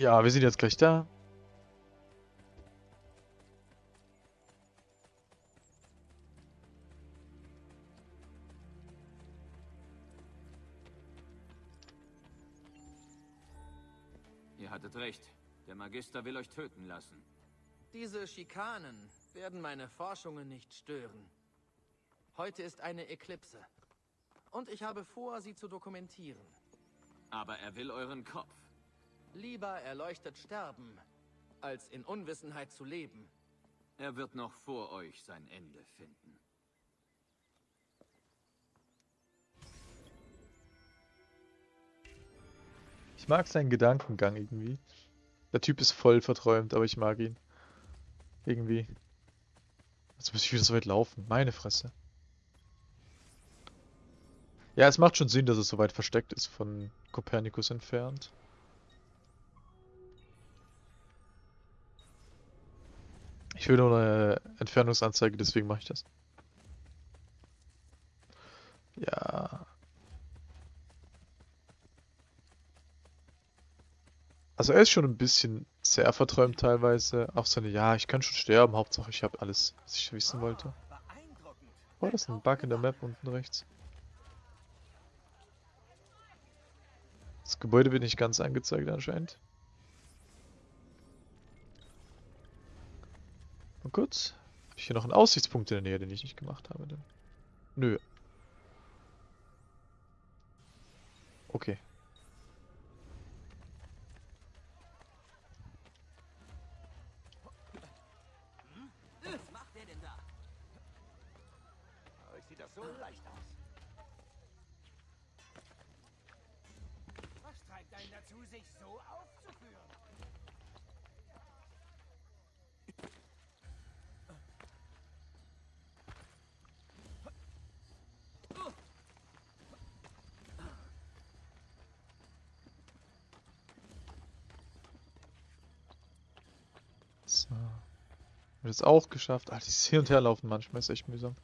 Ja, wir sind jetzt gleich da. Ihr hattet recht. Der Magister will euch töten lassen. Diese Schikanen werden meine Forschungen nicht stören. Heute ist eine Eklipse. Und ich habe vor, sie zu dokumentieren. Aber er will euren Kopf. Lieber erleuchtet sterben, als in Unwissenheit zu leben. Er wird noch vor euch sein Ende finden. Ich mag seinen Gedankengang irgendwie. Der Typ ist voll verträumt, aber ich mag ihn. Irgendwie. Jetzt muss ich wieder so weit laufen. Meine Fresse. Ja, es macht schon Sinn, dass es so weit versteckt ist von Kopernikus entfernt. Ich will nur eine Entfernungsanzeige, deswegen mache ich das. Ja. Also er ist schon ein bisschen sehr verträumt teilweise. Auch seine, ja, ich kann schon sterben, Hauptsache ich habe alles, was ich wissen wollte. Oh, das ist ein Bug in der Map unten rechts. Das Gebäude wird nicht ganz angezeigt anscheinend. Mal kurz. Habe ich hier noch einen Aussichtspunkt in der Nähe, den ich nicht gemacht habe? Denn? Nö. Okay. Was macht der denn da? Euch sieht das so leicht aus. Was treibt einen dazu, sich so aufzuführen? So. Haben wir das auch geschafft. Ah, dieses Hin- und Herlaufen manchmal ist echt mühsam.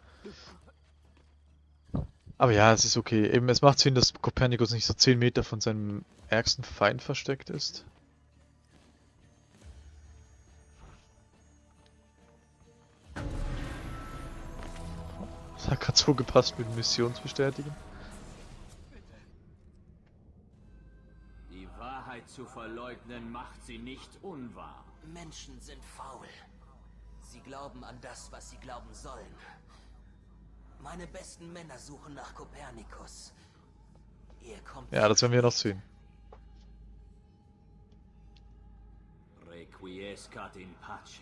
Aber ja, es ist okay. Eben, es macht Sinn, dass Kopernikus nicht so 10 Meter von seinem ärgsten Feind versteckt ist. Das hat gerade so gepasst mit Missionsbestätigen. Die Wahrheit zu verleugnen macht sie nicht unwahr. Menschen sind faul. Sie glauben an das, was sie glauben sollen. Meine besten Männer suchen nach Kopernikus. Ihr kommt Ja, das werden wir noch sehen. Requiescat in pace.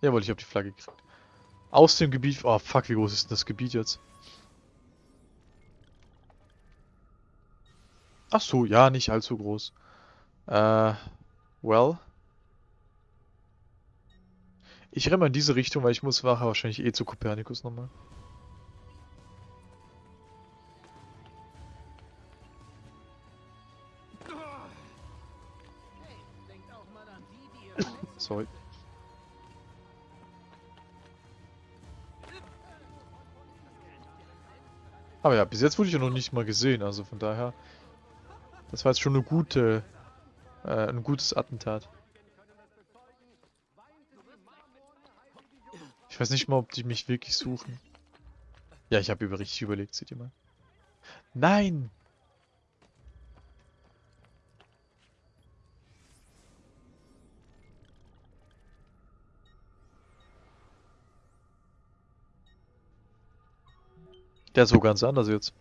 Jawohl, ich habe die Flagge gekriegt. Aus dem Gebiet... Oh, fuck, wie groß ist denn das Gebiet jetzt? Ach so, ja, nicht allzu groß. Äh, well. Ich renne mal in diese Richtung, weil ich muss nachher wahrscheinlich eh zu Kopernikus nochmal. Hey, Aber ja, bis jetzt wurde ich ja noch nicht mal gesehen, also von daher... Das war jetzt schon eine gute... Äh, ein gutes Attentat. Ich weiß nicht mal, ob die mich wirklich suchen. Ja, ich habe über richtig überlegt, seht ihr mal. Nein! Der so ganz anders jetzt.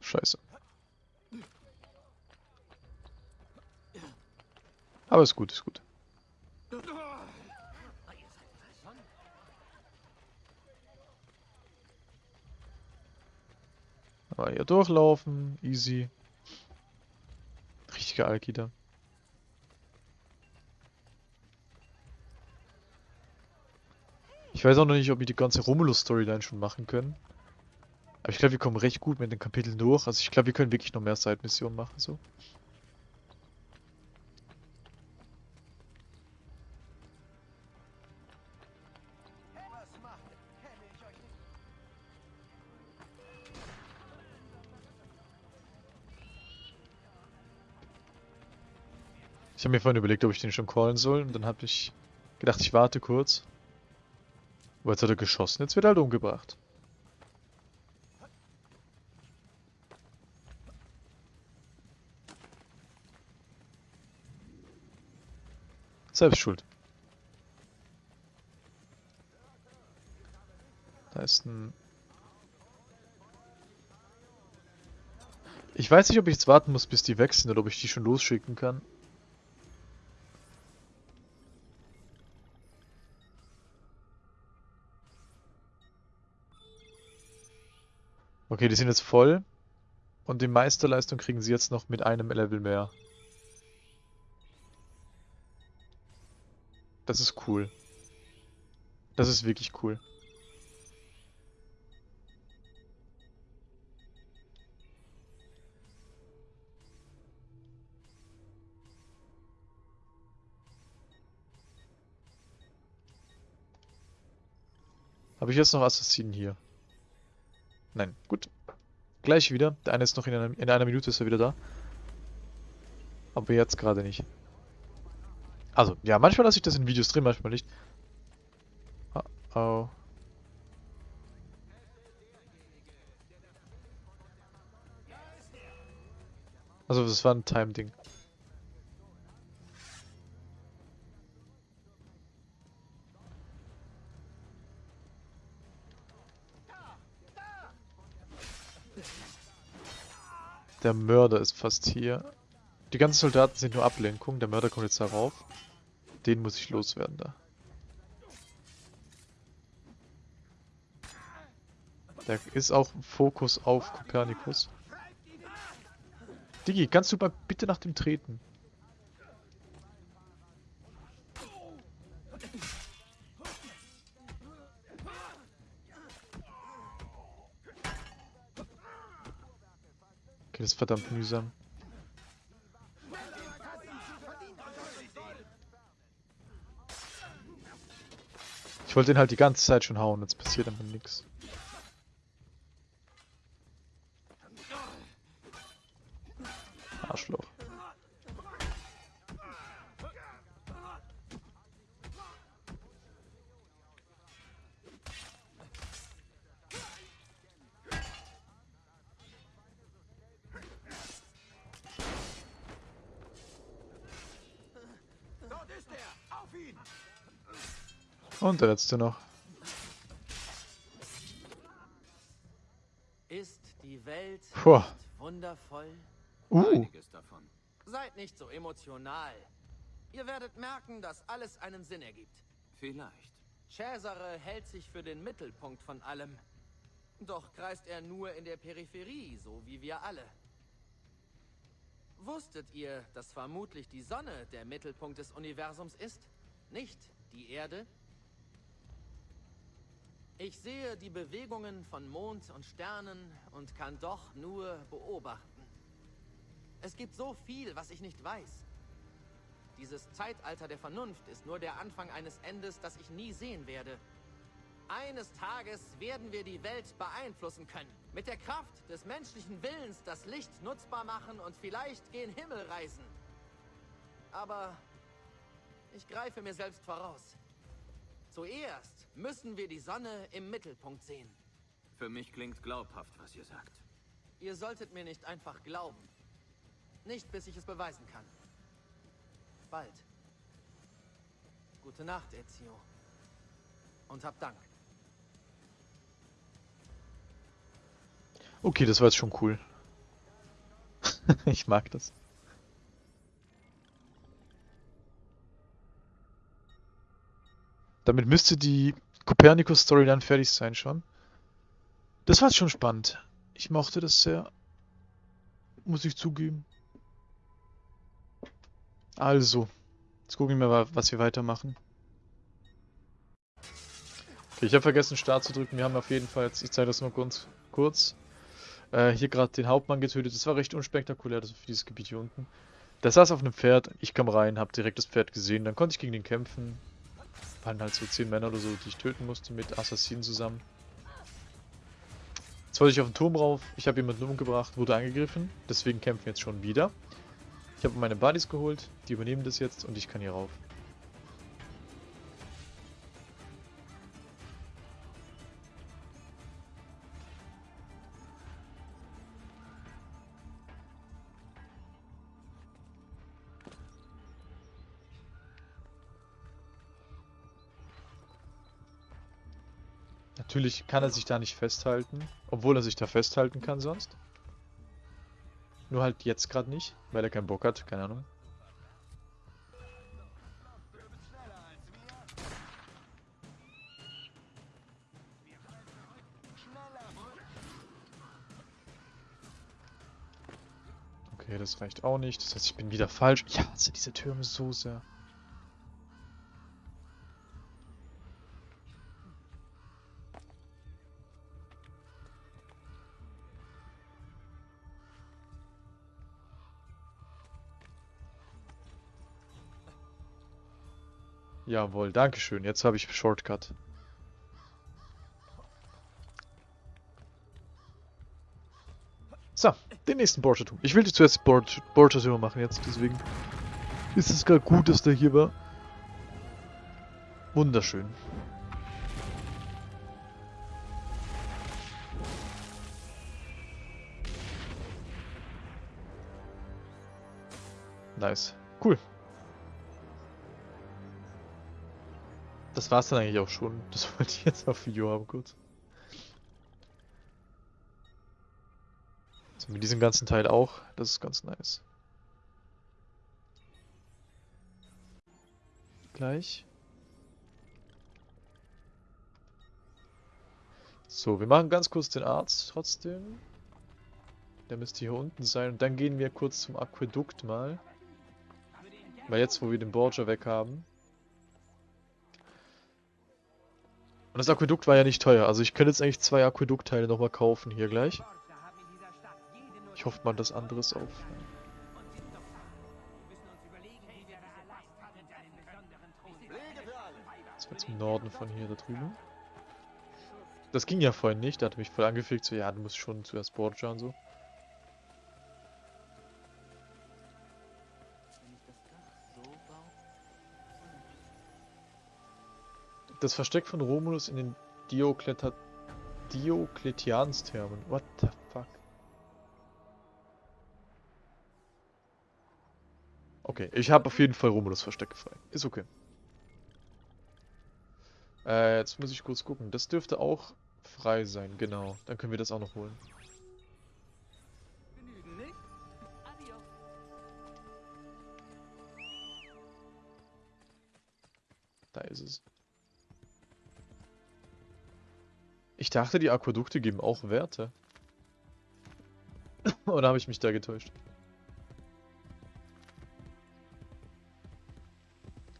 Scheiße. Aber ist gut, ist gut. Aber hier durchlaufen, easy. Richtiger Alkida. Ich weiß auch noch nicht, ob wir die ganze Romulus-Storyline schon machen können. Aber ich glaube, wir kommen recht gut mit den Kapiteln durch. Also ich glaube, wir können wirklich noch mehr Side-Missionen machen, so. Ich habe mir vorhin überlegt, ob ich den schon callen soll und dann habe ich gedacht, ich warte kurz. Aber jetzt hat er geschossen, jetzt wird er halt umgebracht. Selbst schuld. Da ist ein... Ich weiß nicht, ob ich jetzt warten muss, bis die wechseln oder ob ich die schon losschicken kann. Okay, die sind jetzt voll. Und die Meisterleistung kriegen sie jetzt noch mit einem Level mehr. Das ist cool. Das ist wirklich cool. Habe ich jetzt noch Assassinen hier? Nein, gut. Gleich wieder. Der eine ist noch in einer, in einer Minute ist er wieder da. Aber jetzt gerade nicht. Also, ja, manchmal lasse ich das in Videos drin, manchmal nicht. Oh, oh. Also, das war ein Time-Ding. Der Mörder ist fast hier. Die ganzen Soldaten sind nur Ablenkung. Der Mörder kommt jetzt darauf. Den muss ich loswerden da. Da ist auch Fokus auf Kopernikus. Digi, kannst du mal bitte nach dem treten? Das ist verdammt mühsam. Ich wollte ihn halt die ganze Zeit schon hauen, jetzt passiert einfach nichts. Und der letzte noch. Ist die Welt Puh. wundervoll? Uh. Einiges davon. Seid nicht so emotional. Ihr werdet merken, dass alles einen Sinn ergibt. Vielleicht. Cesare hält sich für den Mittelpunkt von allem. Doch kreist er nur in der Peripherie, so wie wir alle. Wusstet ihr, dass vermutlich die Sonne der Mittelpunkt des Universums ist? Nicht die Erde? Ich sehe die Bewegungen von Mond und Sternen und kann doch nur beobachten. Es gibt so viel, was ich nicht weiß. Dieses Zeitalter der Vernunft ist nur der Anfang eines Endes, das ich nie sehen werde. Eines Tages werden wir die Welt beeinflussen können. Mit der Kraft des menschlichen Willens das Licht nutzbar machen und vielleicht gen Himmel reisen. Aber ich greife mir selbst voraus. Zuerst müssen wir die Sonne im Mittelpunkt sehen. Für mich klingt glaubhaft, was ihr sagt. Ihr solltet mir nicht einfach glauben. Nicht, bis ich es beweisen kann. Bald. Gute Nacht, Ezio. Und hab Dank. Okay, das war jetzt schon cool. ich mag das. Damit müsste die Copernicus-Story dann fertig sein schon. Das war schon spannend. Ich mochte das sehr. Muss ich zugeben. Also, jetzt gucken wir mal, was wir weitermachen. Okay, ich habe vergessen Start zu drücken. Wir haben auf jeden Fall jetzt, ich zeige das nur ganz kurz, äh, hier gerade den Hauptmann getötet. Das war recht unspektakulär, das für dieses Gebiet hier unten. Der saß auf einem Pferd, ich kam rein, habe direkt das Pferd gesehen, dann konnte ich gegen den kämpfen. Waren halt so 10 Männer oder so, die ich töten musste mit Assassinen zusammen. Jetzt wollte ich auf den Turm rauf, ich habe jemanden umgebracht, wurde angegriffen, deswegen kämpfen wir jetzt schon wieder. Ich habe meine Buddies geholt, die übernehmen das jetzt und ich kann hier rauf. Natürlich kann er sich da nicht festhalten, obwohl er sich da festhalten kann sonst. Nur halt jetzt gerade nicht, weil er keinen Bock hat, keine Ahnung. Okay, das reicht auch nicht. Das heißt, ich bin wieder falsch. Ich hasse diese Türme so sehr. Jawohl, dankeschön. Jetzt habe ich Shortcut. So, den nächsten Borgia-Turm. Ich will zuerst Borgia-Turm machen jetzt, deswegen ist es gerade gut, dass der hier war. Wunderschön. Nice. Cool. Das war's dann eigentlich auch schon. Das wollte ich jetzt auf Video haben, kurz. So, mit diesem ganzen Teil auch. Das ist ganz nice. Gleich. So, wir machen ganz kurz den Arzt trotzdem. Der müsste hier unten sein. Und dann gehen wir kurz zum Aquädukt mal. Weil jetzt, wo wir den Borgia weg haben, Und das Aquädukt war ja nicht teuer. Also ich könnte jetzt eigentlich zwei Aquäduktteile nochmal kaufen hier gleich. Ich hoffe mal, dass anderes auf. Das war im Norden von hier da drüben. Das ging ja vorhin nicht. Da hat mich voll angefickt. So, ja, du musst schon zuerst Borgia und so. Das Versteck von Romulus in den Diokleta Diokletiansthermen. What the fuck? Okay, ich habe auf jeden Fall Romulus Verstecke frei. Ist okay. Äh, jetzt muss ich kurz gucken. Das dürfte auch frei sein, genau. Dann können wir das auch noch holen. Da ist es. Ich dachte, die Aquädukte geben auch Werte. Oder habe ich mich da getäuscht?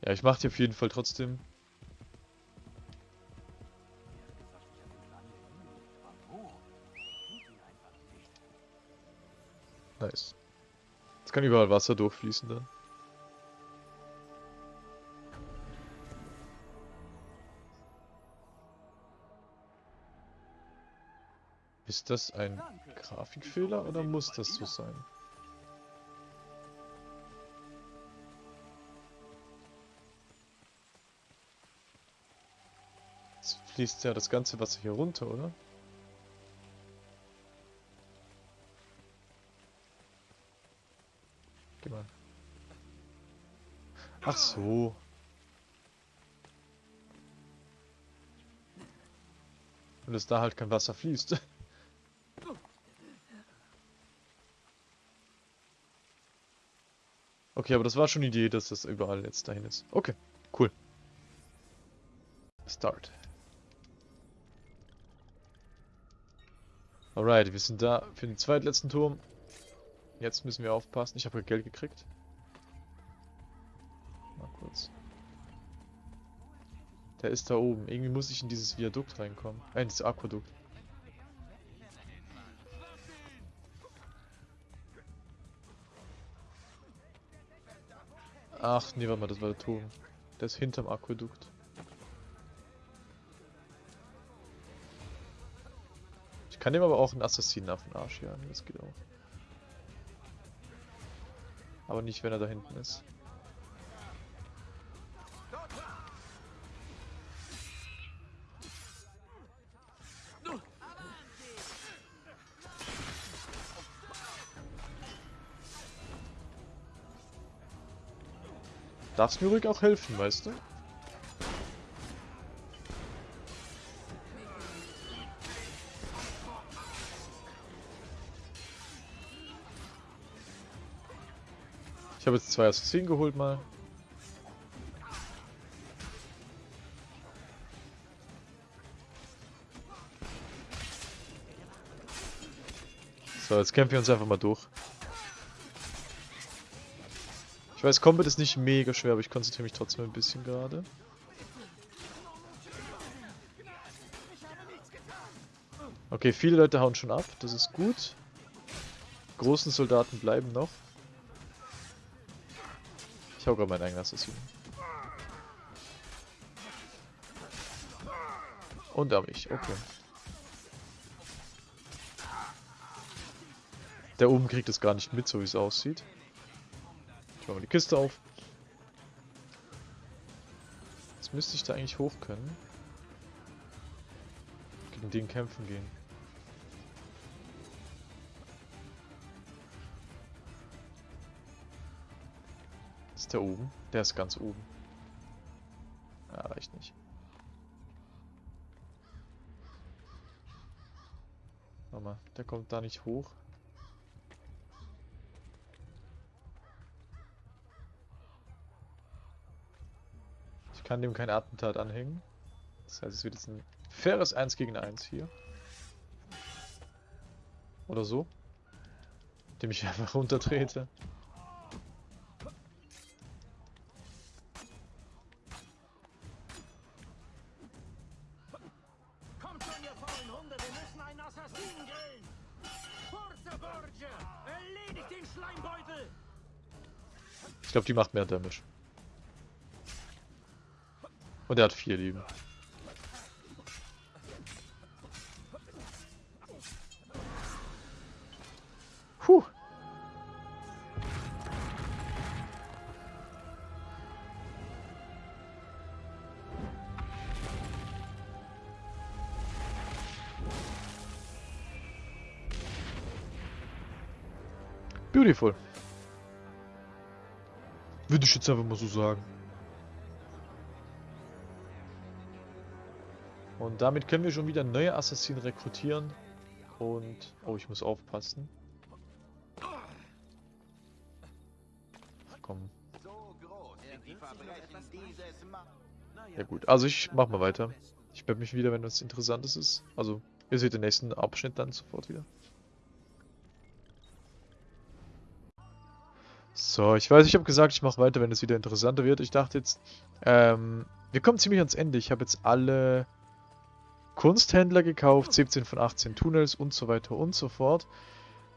Ja, ich mache die auf jeden Fall trotzdem. Nice. Jetzt kann überall Wasser durchfließen dann. Ist das ein Grafikfehler oder muss das so sein? Jetzt fließt ja das ganze Wasser hier runter, oder? Geh mal. Ach so. Und dass da halt kein Wasser fließt. Okay, aber das war schon die Idee, dass das überall jetzt dahin ist. Okay, cool. Start. Alright, wir sind da für den zweitletzten Turm. Jetzt müssen wir aufpassen. Ich habe Geld gekriegt. Mal kurz. Der ist da oben. Irgendwie muss ich in dieses Viadukt reinkommen. Äh, in dieses Aquadukt. Ach, nee, warte mal, das war der Turm. Der ist hinterm Aquädukt. Ich kann dem aber auch einen Assassinen auf den Arsch jagen, das geht auch. Aber nicht, wenn er da hinten ist. Darfst mir ruhig auch helfen, weißt du? Ich habe jetzt zwei Assassinen geholt mal. So, jetzt kämpfen wir uns einfach mal durch. Ich weiß, Combat ist nicht mega schwer, aber ich konzentriere mich trotzdem ein bisschen gerade. Okay, viele Leute hauen schon ab, das ist gut. Großen Soldaten bleiben noch. Ich hau gerade meinen eigenen Assassinen. Und da ich, okay. Der oben kriegt es gar nicht mit, so wie es aussieht. Ich mache mal die Kiste auf. Jetzt müsste ich da eigentlich hoch können. Gegen den kämpfen gehen. Ist der oben? Der ist ganz oben. Ja, reicht nicht. Warte mal, der kommt da nicht hoch. Ich kann dem kein Attentat anhängen. Das heißt, es wird jetzt ein faires 1 gegen 1 hier. Oder so. Indem ich einfach runtertrete. Ich glaube, die macht mehr Damage. Und er hat vier Leben. Puh. Beautiful. Würde ich jetzt einfach mal so sagen. Und damit können wir schon wieder neue Assassinen rekrutieren. Und... Oh, ich muss aufpassen. Komm. Ja gut, also ich mach mal weiter. Ich melde mich wieder, wenn was Interessantes ist. Also, ihr seht den nächsten Abschnitt dann sofort wieder. So, ich weiß, ich habe gesagt, ich mache weiter, wenn es wieder interessanter wird. Ich dachte jetzt, ähm, wir kommen ziemlich ans Ende. Ich habe jetzt alle Kunsthändler gekauft, 17 von 18 Tunnels und so weiter und so fort.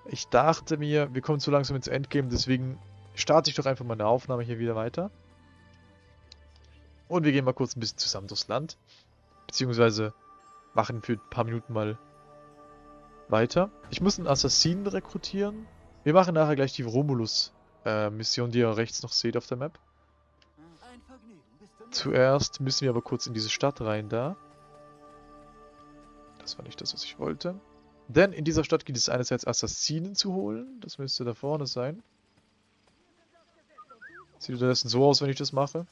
Ich dachte mir, wir kommen zu langsam ins Endgame, deswegen starte ich doch einfach meine Aufnahme hier wieder weiter. Und wir gehen mal kurz ein bisschen zusammen durchs Land. Beziehungsweise machen für ein paar Minuten mal weiter. Ich muss einen Assassinen rekrutieren. Wir machen nachher gleich die Romulus-Mission, die ihr rechts noch seht auf der Map. Zuerst müssen wir aber kurz in diese Stadt rein da. Das war nicht das, was ich wollte. Denn in dieser Stadt gibt es einerseits Assassinen zu holen. Das müsste da vorne sein. Sieht unterdessen so aus, wenn ich das mache.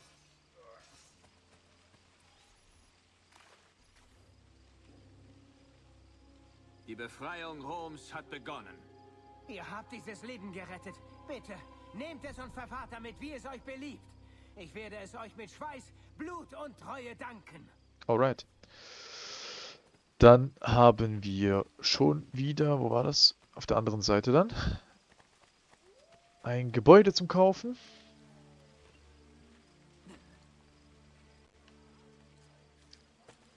Die Befreiung Roms hat begonnen. Ihr habt dieses Leben gerettet. Bitte, nehmt es und verfahrt damit, wie es euch beliebt. Ich werde es euch mit Schweiß, Blut und Treue danken. Alright. Dann haben wir schon wieder, wo war das? Auf der anderen Seite dann. Ein Gebäude zum Kaufen.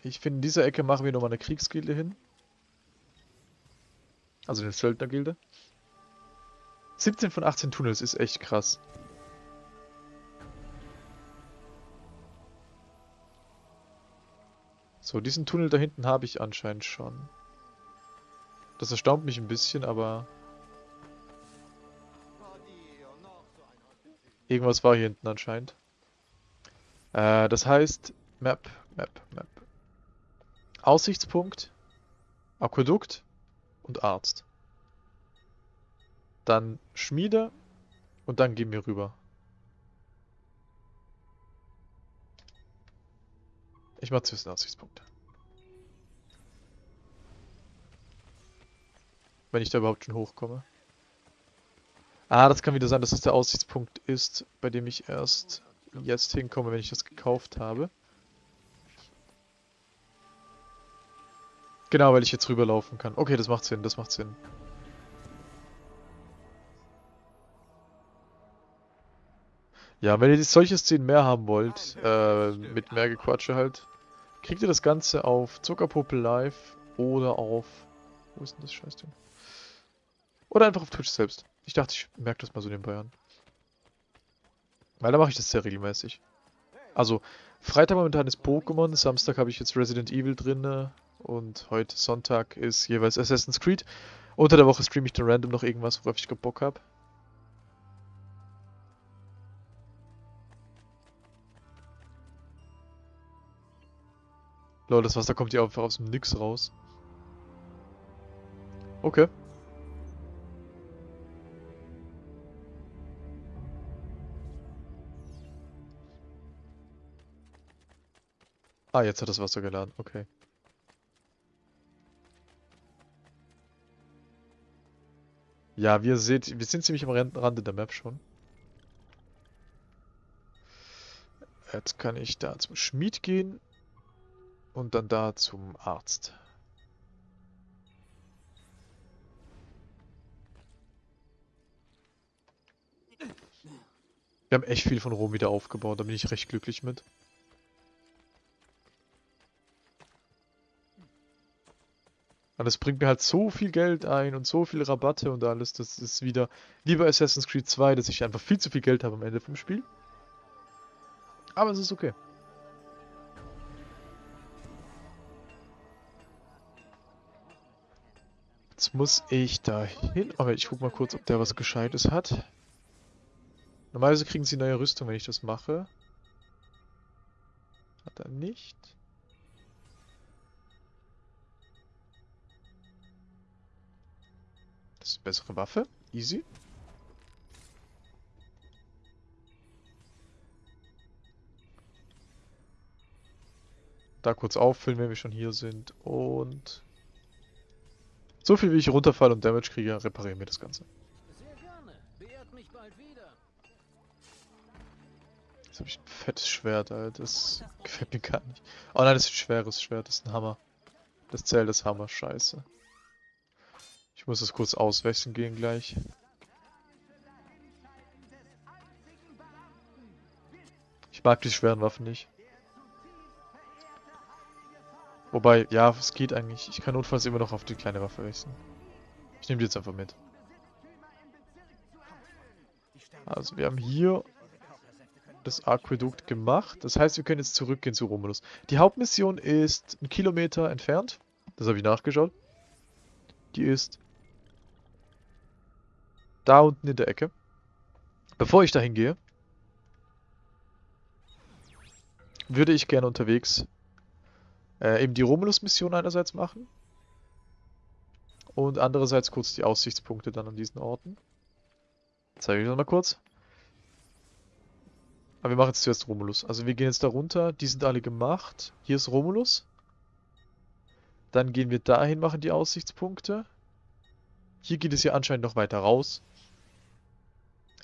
Ich finde, in dieser Ecke machen wir nochmal eine Kriegsgilde hin. Also eine Söldnergilde. 17 von 18 Tunnels ist echt krass. So, diesen Tunnel da hinten habe ich anscheinend schon. Das erstaunt mich ein bisschen, aber... Irgendwas war hier hinten anscheinend. Äh, das heißt Map, Map, Map. Aussichtspunkt, Aquädukt und Arzt. Dann Schmiede und dann gehen wir rüber. Ich mach zuerst den Aussichtspunkt. Wenn ich da überhaupt schon hochkomme. Ah, das kann wieder sein, dass es der Aussichtspunkt ist, bei dem ich erst jetzt hinkomme, wenn ich das gekauft habe. Genau, weil ich jetzt rüberlaufen kann. Okay, das macht Sinn, das macht Sinn. Ja, wenn ihr solche Szenen mehr haben wollt, äh, mit mehr Gequatsche halt, kriegt ihr das Ganze auf Zuckerpuppe Live oder auf... Wo ist denn das Scheißding? Oder einfach auf Twitch selbst. Ich dachte, ich merke das mal so nebenbei an. Weil da mache ich das sehr regelmäßig. Also, Freitag momentan ist Pokémon, Samstag habe ich jetzt Resident Evil drin und heute Sonntag ist jeweils Assassin's Creed. Unter der Woche streame ich dann random noch irgendwas, worauf ich Bock habe. Lol, das Wasser kommt hier einfach aus dem Nix raus. Okay. Ah, jetzt hat das Wasser geladen. Okay. Ja, wie ihr seht, wir sind ziemlich am Rande der Map schon. Jetzt kann ich da zum Schmied gehen und dann da zum Arzt. Wir haben echt viel von Rom wieder aufgebaut, da bin ich recht glücklich mit. Und es bringt mir halt so viel Geld ein und so viele Rabatte und alles. Das ist wieder wie bei Assassin's Creed 2, dass ich einfach viel zu viel Geld habe am Ende vom Spiel. Aber es ist okay. Jetzt muss ich da hin. Aber ich guck mal kurz, ob der was Gescheites hat. Normalerweise kriegen sie neue Rüstung, wenn ich das mache. Hat er nicht. Das ist eine bessere Waffe. Easy. Da kurz auffüllen, wenn wir schon hier sind. Und... So viel wie ich runterfall und Damage kriege, reparieren wir das Ganze. Jetzt habe ich ein fettes Schwert, Alter. Das gefällt mir gar nicht. Oh nein, das ist ein schweres Schwert. Das ist ein Hammer. Das zählt das Hammer. Scheiße. Ich muss das kurz auswechseln gehen gleich. Ich mag die schweren Waffen nicht. Wobei, ja, es geht eigentlich. Ich kann notfalls immer noch auf die kleine Waffe wechseln. Ich nehme die jetzt einfach mit. Also wir haben hier das Aquädukt gemacht. Das heißt, wir können jetzt zurückgehen zu Romulus. Die Hauptmission ist ein Kilometer entfernt. Das habe ich nachgeschaut. Die ist da unten in der Ecke. Bevor ich dahin gehe, würde ich gerne unterwegs äh, eben die Romulus-Mission einerseits machen und andererseits kurz die Aussichtspunkte dann an diesen Orten. Zeige ich das mal kurz. Aber wir machen jetzt zuerst Romulus. Also wir gehen jetzt da runter, die sind alle gemacht. Hier ist Romulus. Dann gehen wir dahin, machen die Aussichtspunkte. Hier geht es ja anscheinend noch weiter raus.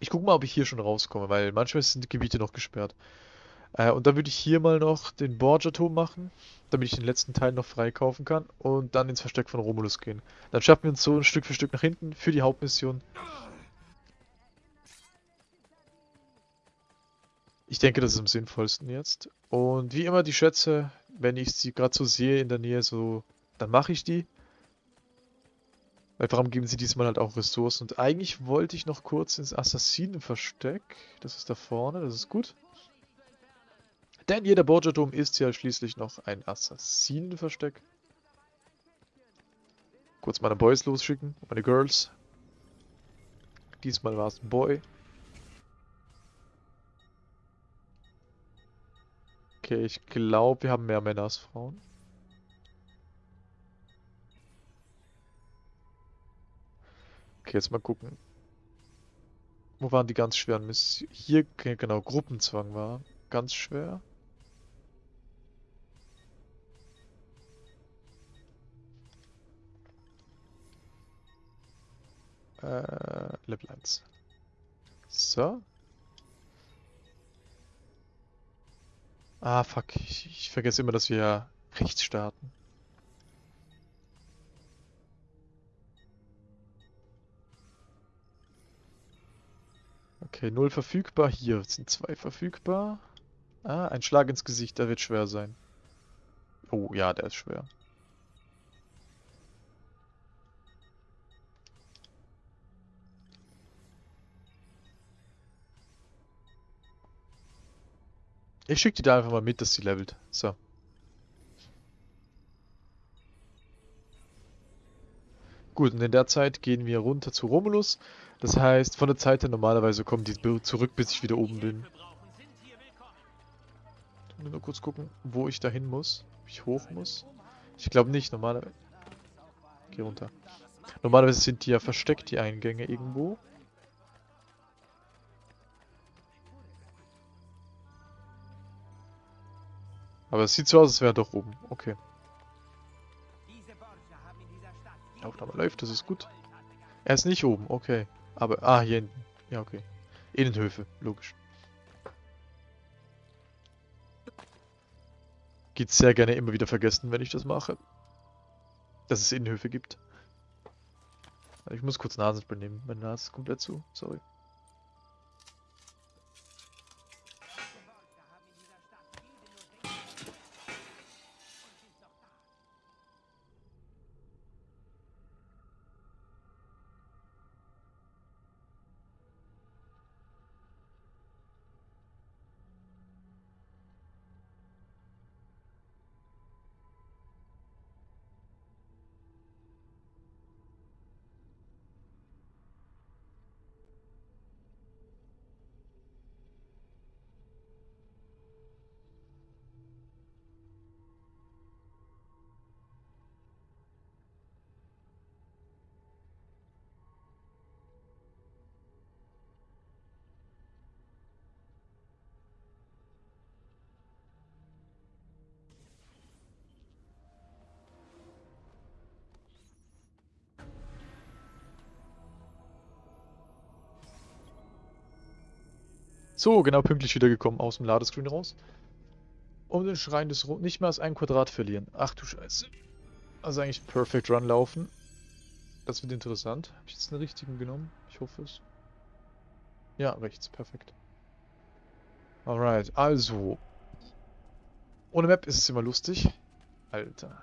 Ich gucke mal, ob ich hier schon rauskomme, weil manchmal sind die Gebiete noch gesperrt. Äh, und dann würde ich hier mal noch den Borgia-Turm machen, damit ich den letzten Teil noch freikaufen kann und dann ins Versteck von Romulus gehen. Dann schaffen wir uns so ein Stück für Stück nach hinten für die Hauptmission. Ich denke, das ist am sinnvollsten jetzt. Und wie immer die Schätze, wenn ich sie gerade so sehe in der Nähe, so, dann mache ich die. Weil warum geben sie diesmal halt auch Ressourcen? Und eigentlich wollte ich noch kurz ins Assassinenversteck. Das ist da vorne, das ist gut. Denn jeder Borgia-Turm ist ja schließlich noch ein Assassinenversteck. Kurz meine Boys losschicken, meine Girls. Diesmal war es ein Boy. Okay, ich glaube, wir haben mehr Männer als Frauen. Okay, jetzt mal gucken. Wo waren die ganz schweren Missionen? Hier, genau, Gruppenzwang war ganz schwer. Äh, Level 1. So. Ah, fuck. Ich, ich vergesse immer, dass wir rechts starten. Okay, null verfügbar. Hier sind zwei verfügbar. Ah, ein Schlag ins Gesicht, der wird schwer sein. Oh, ja, der ist schwer. Ich schicke die da einfach mal mit, dass sie levelt. So. Gut, und in der Zeit gehen wir runter zu Romulus. Das heißt, von der Zeit her normalerweise kommen die zurück, bis ich wieder oben bin. Ich nur kurz gucken, wo ich da hin muss. Ob ich hoch muss. Ich glaube nicht, normalerweise... Geh runter. Normalerweise sind die ja versteckt, die Eingänge irgendwo. Aber es sieht so aus, als wäre doch oben. Okay. Aufnahme läuft, das ist gut. Er ist nicht oben, okay. Aber, ah, hier hinten. Ja, okay. Innenhöfe, logisch. Geht sehr gerne immer wieder vergessen, wenn ich das mache. Dass es Innenhöfe gibt. Ich muss kurz Nasenspray nehmen. Meine Nase ist komplett zu. Sorry. So, genau pünktlich wiedergekommen aus dem Ladescreen raus. Um den Schrein des Ro nicht mehr als ein Quadrat verlieren. Ach du Scheiße. Also eigentlich Perfect Run laufen. Das wird interessant. Habe ich jetzt den richtigen genommen? Ich hoffe es. Ja, rechts. Perfekt. Alright, also. Ohne Map ist es immer lustig. Alter.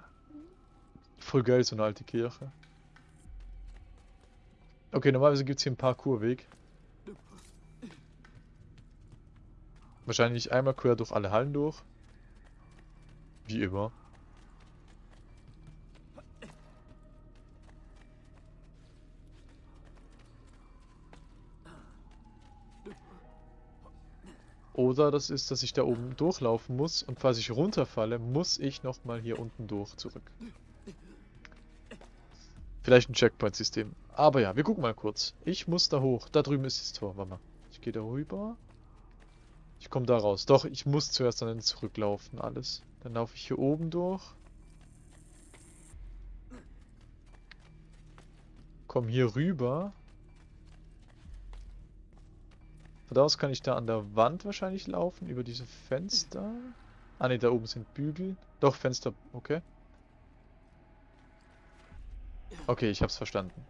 Voll geil, so eine alte Kirche. Okay, normalerweise gibt es hier einen Parkourweg. Wahrscheinlich einmal quer durch alle Hallen durch. Wie immer. Oder das ist, dass ich da oben durchlaufen muss und falls ich runterfalle, muss ich nochmal hier unten durch zurück. Vielleicht ein Checkpoint-System. Aber ja, wir gucken mal kurz. Ich muss da hoch. Da drüben ist das Tor. Warte mal. Ich gehe da rüber. Ich komme da raus. Doch, ich muss zuerst dann zurücklaufen, alles. Dann laufe ich hier oben durch. Komm hier rüber. Von da aus kann ich da an der Wand wahrscheinlich laufen, über diese Fenster. Ah ne, da oben sind Bügel. Doch, Fenster, okay. Okay, ich hab's verstanden.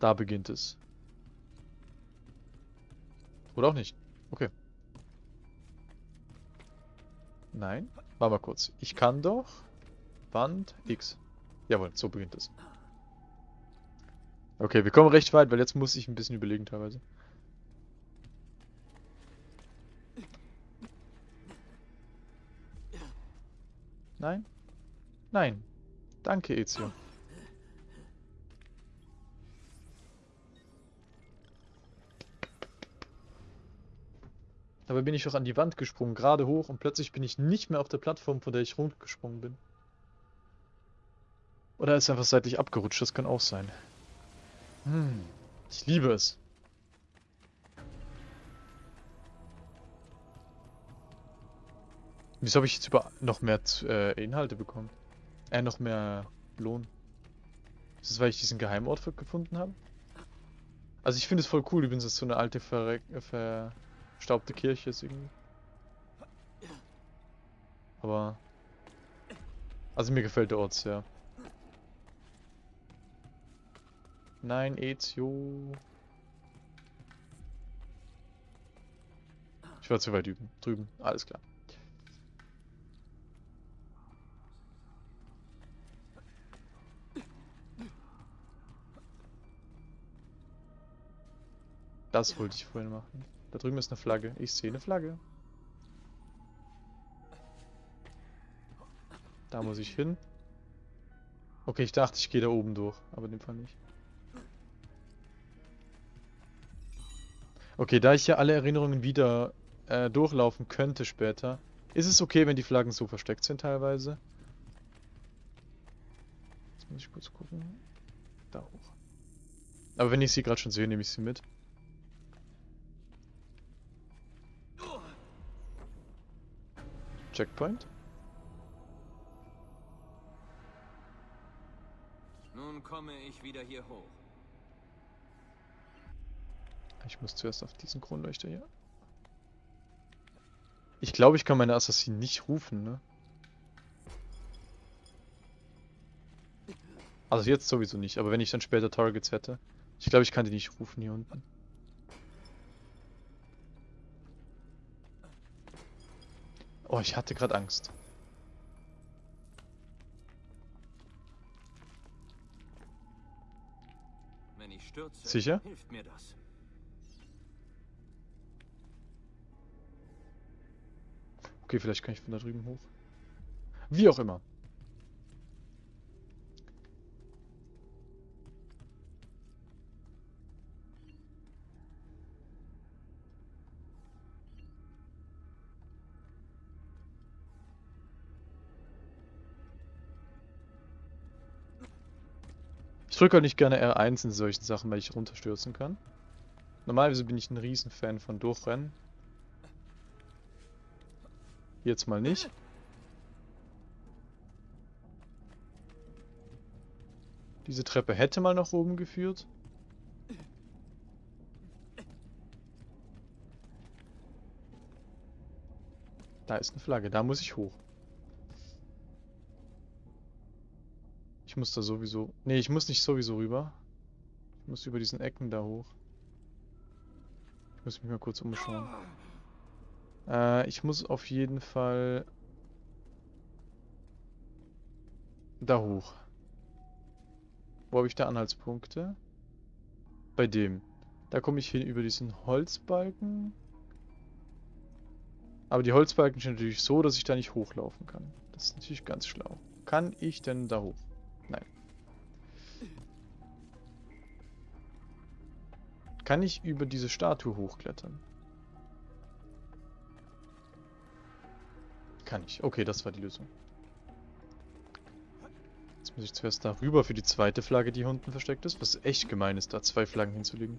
Da beginnt es. Oder auch nicht. Okay. Nein. Warte mal kurz. Ich kann doch... Wand X. Jawohl, so beginnt es. Okay, wir kommen recht weit, weil jetzt muss ich ein bisschen überlegen teilweise. Nein? Nein. Danke, Ezio. Dabei bin ich doch an die Wand gesprungen, gerade hoch und plötzlich bin ich nicht mehr auf der Plattform, von der ich runtergesprungen bin. Oder ist einfach seitlich abgerutscht, das kann auch sein. Hm, ich liebe es. Wieso habe ich jetzt über noch mehr äh, Inhalte bekommen? Äh, noch mehr Lohn. Ist das, weil ich diesen Geheimort gefunden habe? Also ich finde es voll cool, übrigens, dass so eine alte verreck verstaubte Kirche ist irgendwie. Aber... Also mir gefällt der Ort sehr. Nein, Ezio. Ich war zu weit üben. Drüben. Alles klar. Das wollte ich vorhin machen. Da drüben ist eine Flagge. Ich sehe eine Flagge. Da muss ich hin. Okay, ich dachte, ich gehe da oben durch, aber in dem Fall nicht. Okay, da ich ja alle Erinnerungen wieder äh, durchlaufen könnte später, ist es okay, wenn die Flaggen so versteckt sind teilweise. Jetzt muss ich kurz gucken. Da hoch. Aber wenn ich sie gerade schon sehe, nehme ich sie mit. Checkpoint. Nun komme ich wieder hier hoch. Ich muss zuerst auf diesen Kronleuchter hier. Ich glaube, ich kann meine Assassinen nicht rufen, ne? Also jetzt sowieso nicht, aber wenn ich dann später Targets hätte. Ich glaube, ich kann die nicht rufen hier unten. Oh, ich hatte gerade Angst. Wenn ich stürze, Sicher? hilft mir das. Okay, vielleicht kann ich von da drüben hoch. Wie auch immer. Drücke auch nicht gerne R1 in solchen Sachen, weil ich runterstürzen kann. Normalerweise bin ich ein Riesenfan von Durchrennen. Jetzt mal nicht. Diese Treppe hätte mal nach oben geführt. Da ist eine Flagge, da muss ich hoch. Ich muss da sowieso... Ne, ich muss nicht sowieso rüber. Ich muss über diesen Ecken da hoch. Ich muss mich mal kurz umschauen. Äh, ich muss auf jeden Fall da hoch. Wo habe ich da Anhaltspunkte? Bei dem. Da komme ich hin über diesen Holzbalken. Aber die Holzbalken sind natürlich so, dass ich da nicht hochlaufen kann. Das ist natürlich ganz schlau. Kann ich denn da hoch? Nein. Kann ich über diese Statue hochklettern? Kann ich. Okay, das war die Lösung. Jetzt muss ich zuerst darüber für die zweite Flagge, die hier unten versteckt ist. Was echt gemein ist, da zwei Flaggen hinzulegen.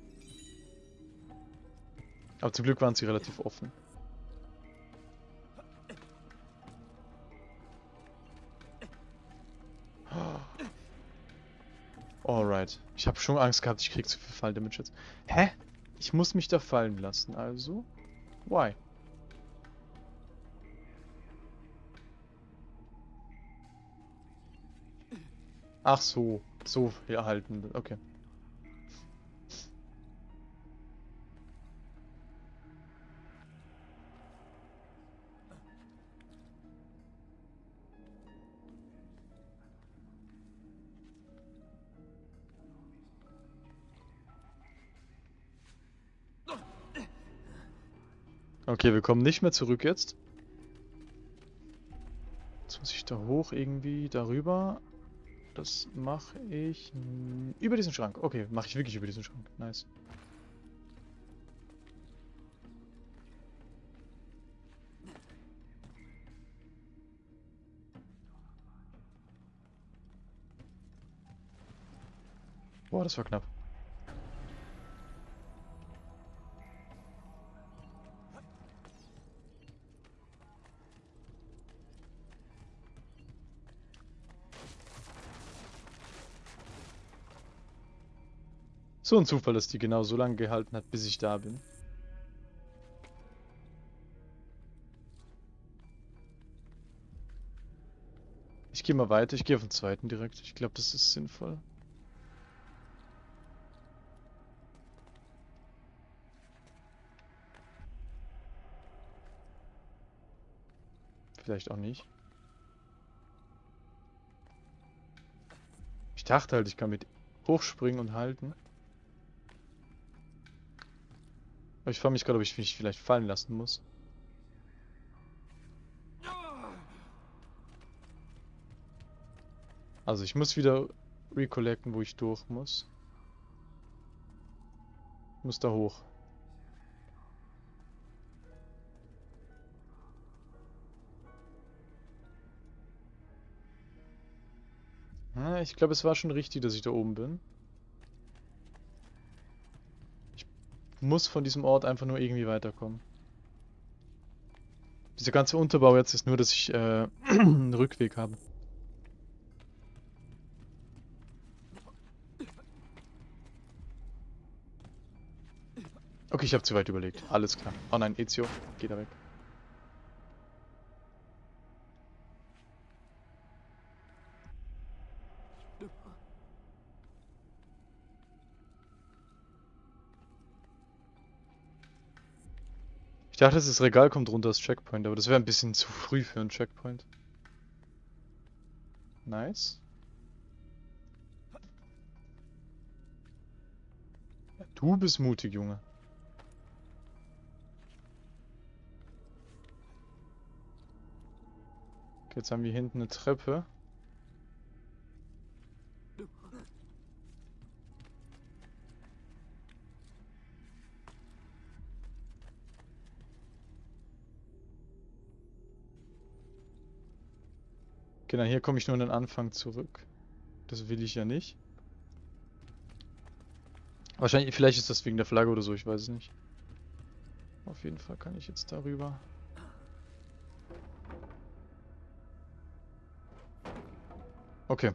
Aber zum Glück waren sie relativ offen. Alright. Ich habe schon Angst gehabt, ich krieg zu viel Fall-Damage jetzt. Hä? Ich muss mich da fallen lassen, also? Why? Ach so, so erhalten. Okay. Okay, wir kommen nicht mehr zurück jetzt. Jetzt muss ich da hoch irgendwie darüber. Das mache ich über diesen Schrank. Okay, mache ich wirklich über diesen Schrank. Nice. Boah, das war knapp. So ein Zufall, dass die genau so lange gehalten hat, bis ich da bin. Ich gehe mal weiter, ich gehe auf den zweiten direkt. Ich glaube, das ist sinnvoll. Vielleicht auch nicht. Ich dachte halt, ich kann mit hochspringen und halten. Ich frage mich gerade, ob ich mich vielleicht fallen lassen muss. Also ich muss wieder recollecten, wo ich durch muss. Ich muss da hoch. Ah, ich glaube, es war schon richtig, dass ich da oben bin. Ich muss von diesem Ort einfach nur irgendwie weiterkommen. Dieser ganze Unterbau jetzt ist nur, dass ich äh, einen Rückweg habe. Okay, ich habe zu weit überlegt. Alles klar. Oh nein, Ezio, geh da weg. Ich dachte, das Regal kommt runter als Checkpoint, aber das wäre ein bisschen zu früh für einen Checkpoint. Nice. Du bist mutig, Junge. Jetzt haben wir hinten eine Treppe. Genau, hier komme ich nur an den Anfang zurück. Das will ich ja nicht. Wahrscheinlich, vielleicht ist das wegen der Flagge oder so, ich weiß es nicht. Auf jeden Fall kann ich jetzt darüber. Okay.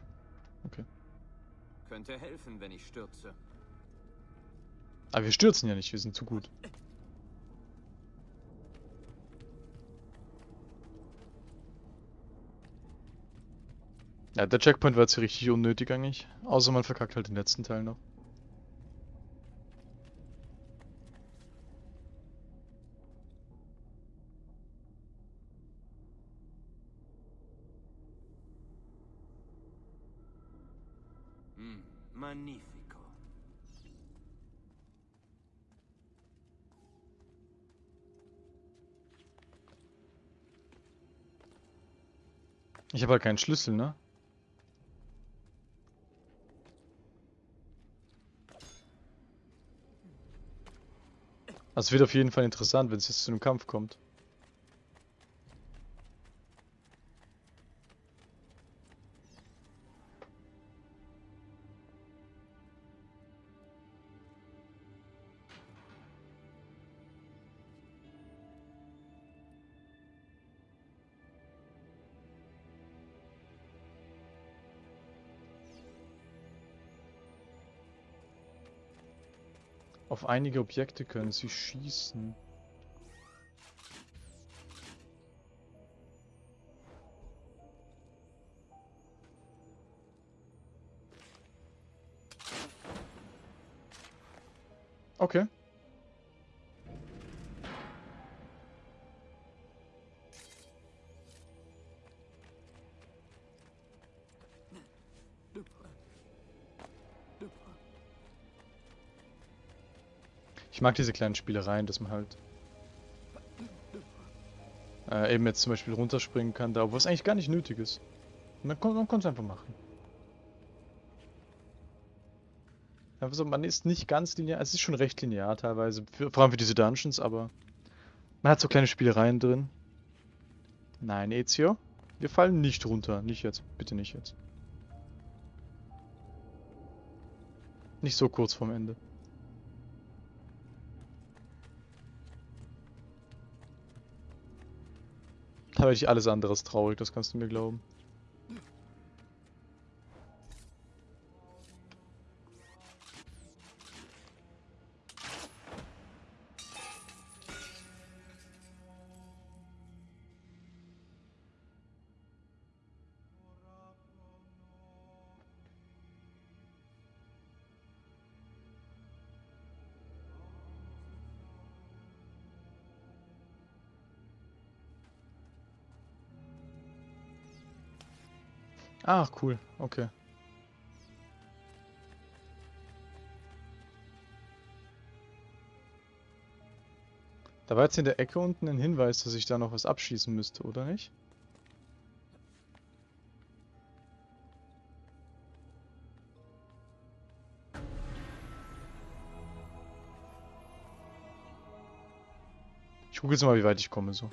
Okay. Könnte helfen, wenn ich stürze. Aber wir stürzen ja nicht, wir sind zu gut. Ja, der Checkpoint war jetzt hier richtig unnötig eigentlich. Außer man verkackt halt den letzten Teil noch. Hm, magnifico. Ich habe halt keinen Schlüssel, ne? Es wird auf jeden Fall interessant, wenn es jetzt zu einem Kampf kommt. Auf einige Objekte können sie schießen. Okay. Ich mag diese kleinen Spielereien, dass man halt äh, eben jetzt zum Beispiel runterspringen kann, da, wo es eigentlich gar nicht nötig ist. Man, man kann es einfach machen. Also man ist nicht ganz linear, es ist schon recht linear teilweise, für, vor allem für diese Dungeons, aber man hat so kleine Spielereien drin. Nein, Ezio, wir fallen nicht runter, nicht jetzt, bitte nicht jetzt. Nicht so kurz vorm Ende. Da habe ich alles anderes traurig, das kannst du mir glauben. Ach, cool. Okay. Da war jetzt in der Ecke unten ein Hinweis, dass ich da noch was abschießen müsste, oder nicht? Ich gucke jetzt mal, wie weit ich komme so.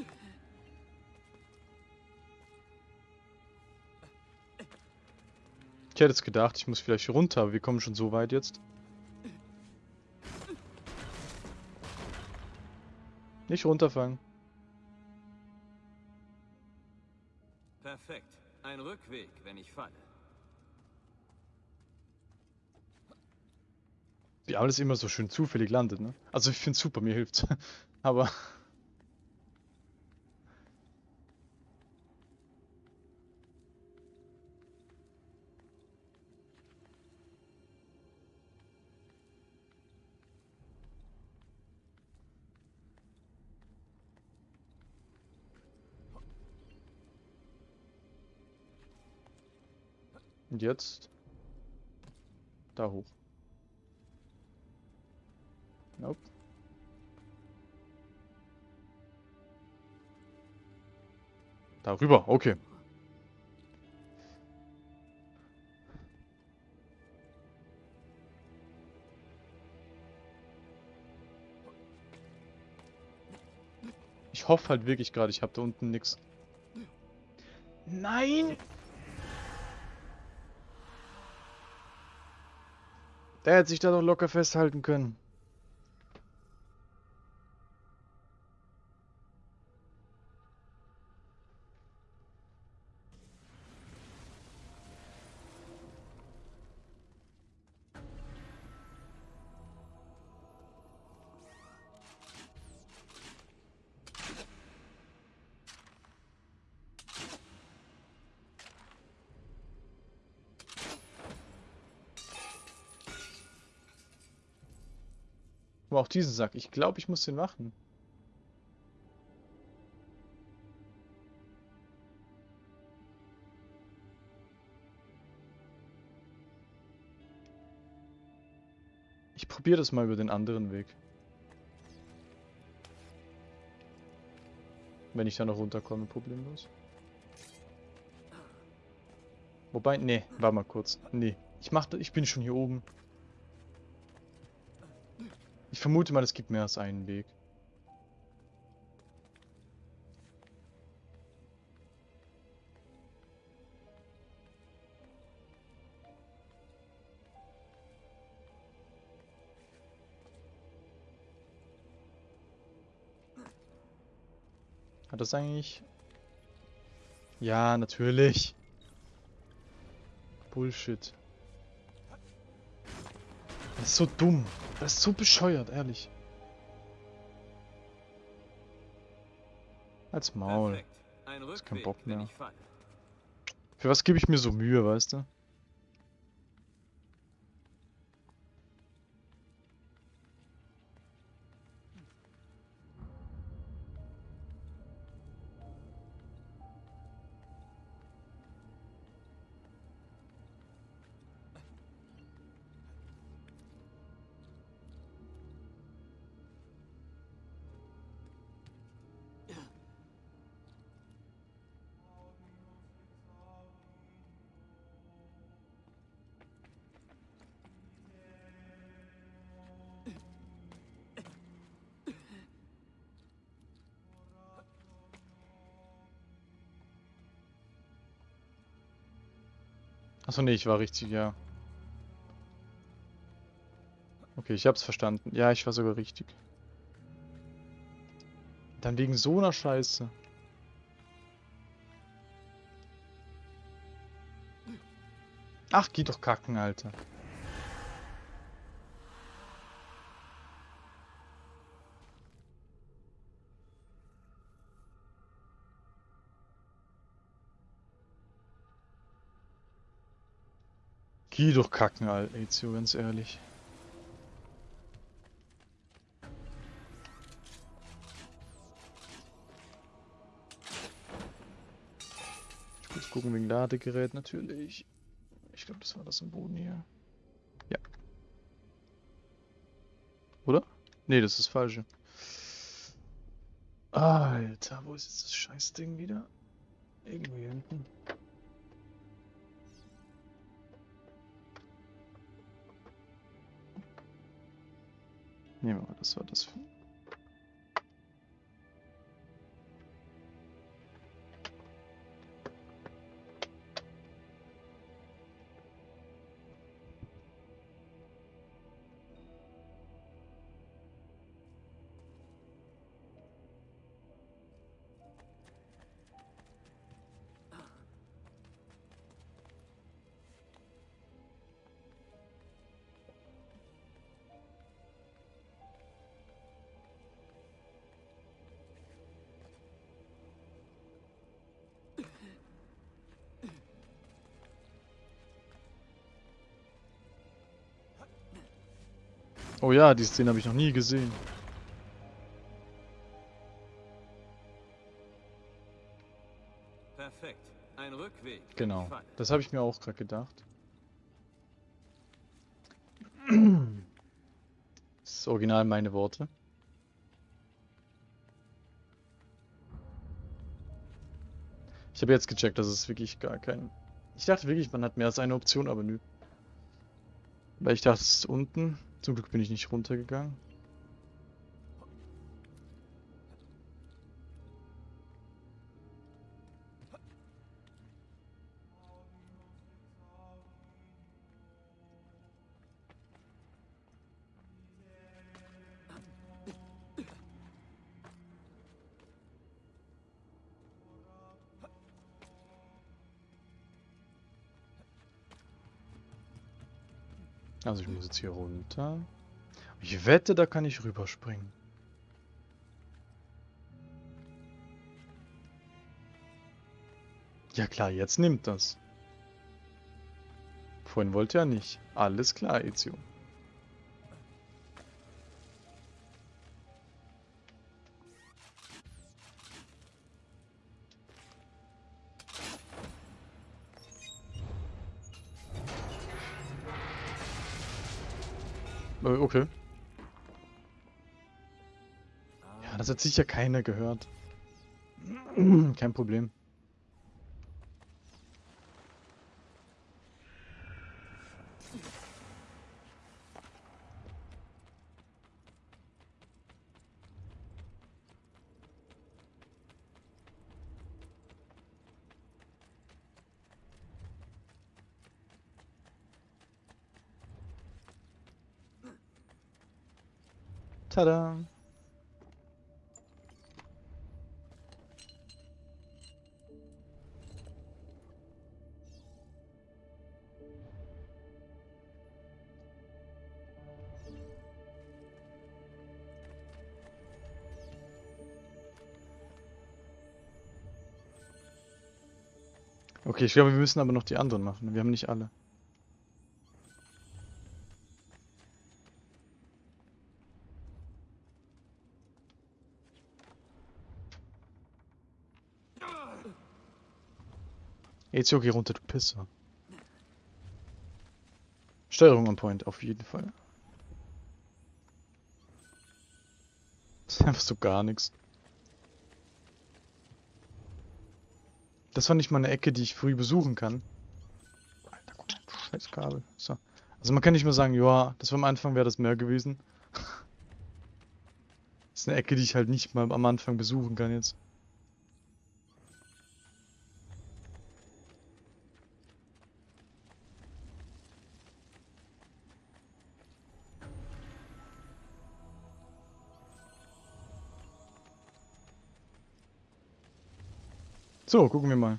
Hätte jetzt gedacht, ich muss vielleicht runter, aber wir kommen schon so weit jetzt. Nicht runterfangen. Perfekt. Ein Rückweg, wenn ich falle. Wie alles immer so schön zufällig landet, ne? Also ich finde super, mir hilft's. aber... jetzt? Da hoch. Nope. Darüber, okay. Ich hoffe halt wirklich gerade, ich habe da unten nichts. Nein! Der hätte sich da doch locker festhalten können. Aber auch diesen Sack. Ich glaube, ich muss den machen. Ich probiere das mal über den anderen Weg. Wenn ich da noch runterkomme, problemlos. Wobei, nee, war mal kurz. Nee, ich mach, ich bin schon hier oben. Ich vermute mal, es gibt mehr als einen Weg. Hat das eigentlich... Ja, natürlich. Bullshit. Das ist so dumm. Das ist so bescheuert, ehrlich. Als Maul. Ist kein Bock mehr. Für was gebe ich mir so Mühe, weißt du? Achso, nee, ich war richtig, ja. Okay, ich hab's verstanden. Ja, ich war sogar richtig. Dann wegen so einer Scheiße. Ach, geh doch kacken, Alter. Geh doch kacken, Alter, Ezio, ganz ehrlich. Ich muss gucken wegen Ladegerät natürlich. Ich glaube, das war das im Boden hier. Ja. Oder? Nee, das ist das falsche. Alter, wo ist jetzt das Scheißding wieder? Irgendwo hier hinten. Nehmen wir mal, das war das. Oh ja, die Szene habe ich noch nie gesehen. Perfekt. Ein Rückweg. Genau. Das habe ich mir auch gerade gedacht. Das ist original meine Worte. Ich habe jetzt gecheckt, dass es wirklich gar kein... Ich dachte wirklich, man hat mehr als eine Option, aber nö. Weil ich dachte, es ist unten. Zum Glück bin ich nicht runtergegangen. Muss jetzt hier runter. Ich wette, da kann ich rüberspringen. Ja klar, jetzt nimmt das. Vorhin wollte er nicht. Alles klar, Ezio. Okay. Ja, das hat sicher keiner gehört. Kein Problem. Tada! Okay, ich glaube, wir müssen aber noch die anderen machen. Wir haben nicht alle. Ezio, geh runter, du Pisser. Steuerung on point, auf jeden Fall. Das ist einfach so gar nichts. Das war nicht mal eine Ecke, die ich früh besuchen kann. Alter, guck mal, scheiß Kabel. So. Also man kann nicht mehr sagen, ja, das war am Anfang, wäre das mehr gewesen. das ist eine Ecke, die ich halt nicht mal am Anfang besuchen kann jetzt. So, gucken wir mal.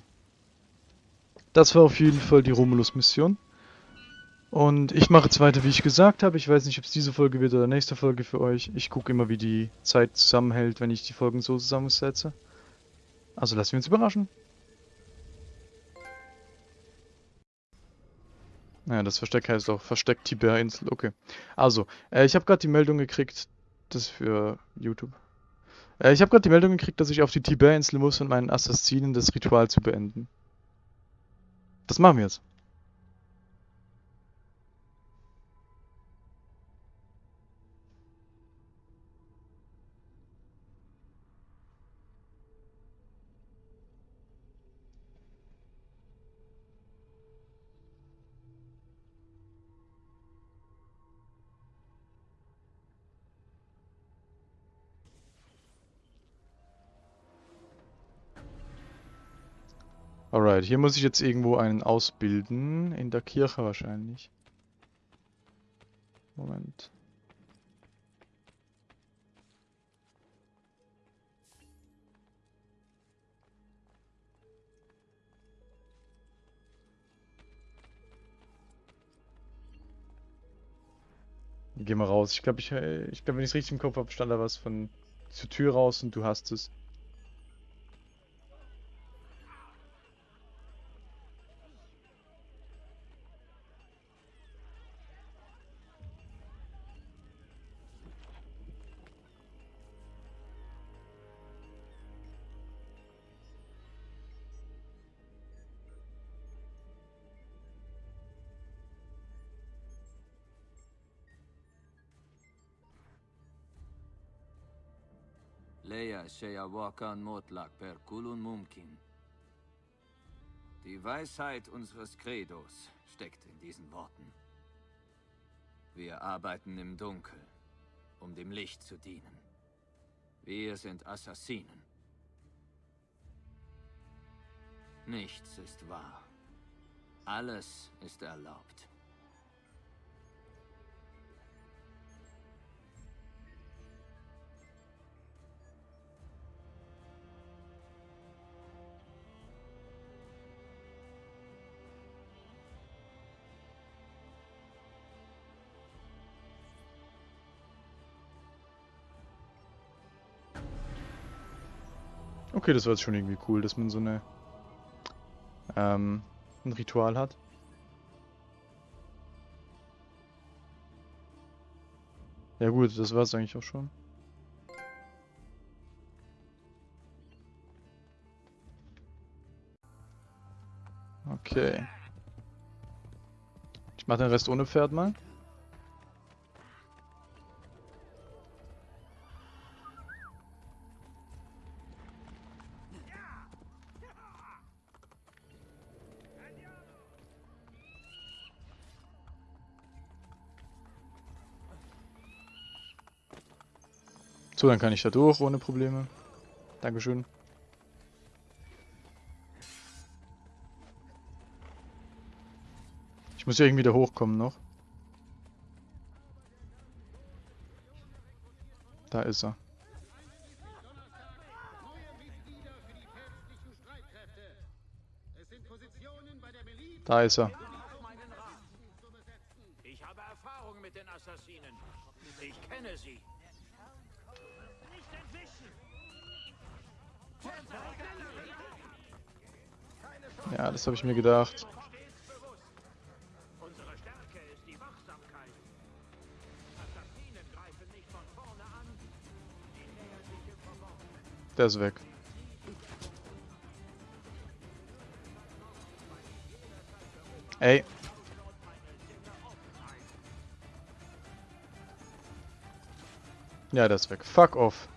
Das war auf jeden Fall die Romulus-Mission. Und ich mache jetzt weiter, wie ich gesagt habe. Ich weiß nicht, ob es diese Folge wird oder nächste Folge für euch. Ich gucke immer, wie die Zeit zusammenhält, wenn ich die Folgen so zusammensetze. Also lassen wir uns überraschen. Naja, das Versteck heißt auch Versteck Tiberinsel. Okay. Also, äh, ich habe gerade die Meldung gekriegt, das für YouTube. Äh, ich habe gerade die Meldung gekriegt, dass ich auf die Tiberinsel muss, um meinen Assassinen das Ritual zu beenden. Das machen wir jetzt. Alright, hier muss ich jetzt irgendwo einen ausbilden. In der Kirche wahrscheinlich. Moment. Geh mal raus. Ich glaube, ich, äh, ich glaube, wenn ich es richtig im Kopf habe, stand da was von zur Tür raus und du hast es. Sheyawakan Motlak per Kulun Mumkin. Die Weisheit unseres Credos steckt in diesen Worten. Wir arbeiten im Dunkel, um dem Licht zu dienen. Wir sind Assassinen. Nichts ist wahr. Alles ist erlaubt. Okay, das war jetzt schon irgendwie cool, dass man so eine ähm, ein Ritual hat. Ja gut, das war es eigentlich auch schon. Okay. Ich mache den Rest ohne Pferd mal. So, dann kann ich da durch ohne Probleme. Dankeschön. Ich muss ja irgendwie da hochkommen noch. Da ist er. Da ist er. Ich habe Erfahrung mit den Assassinen. Ich kenne sie. Ja, das habe ich mir gedacht. Der ist weg. Ey. Ja, der ist weg. Fuck off.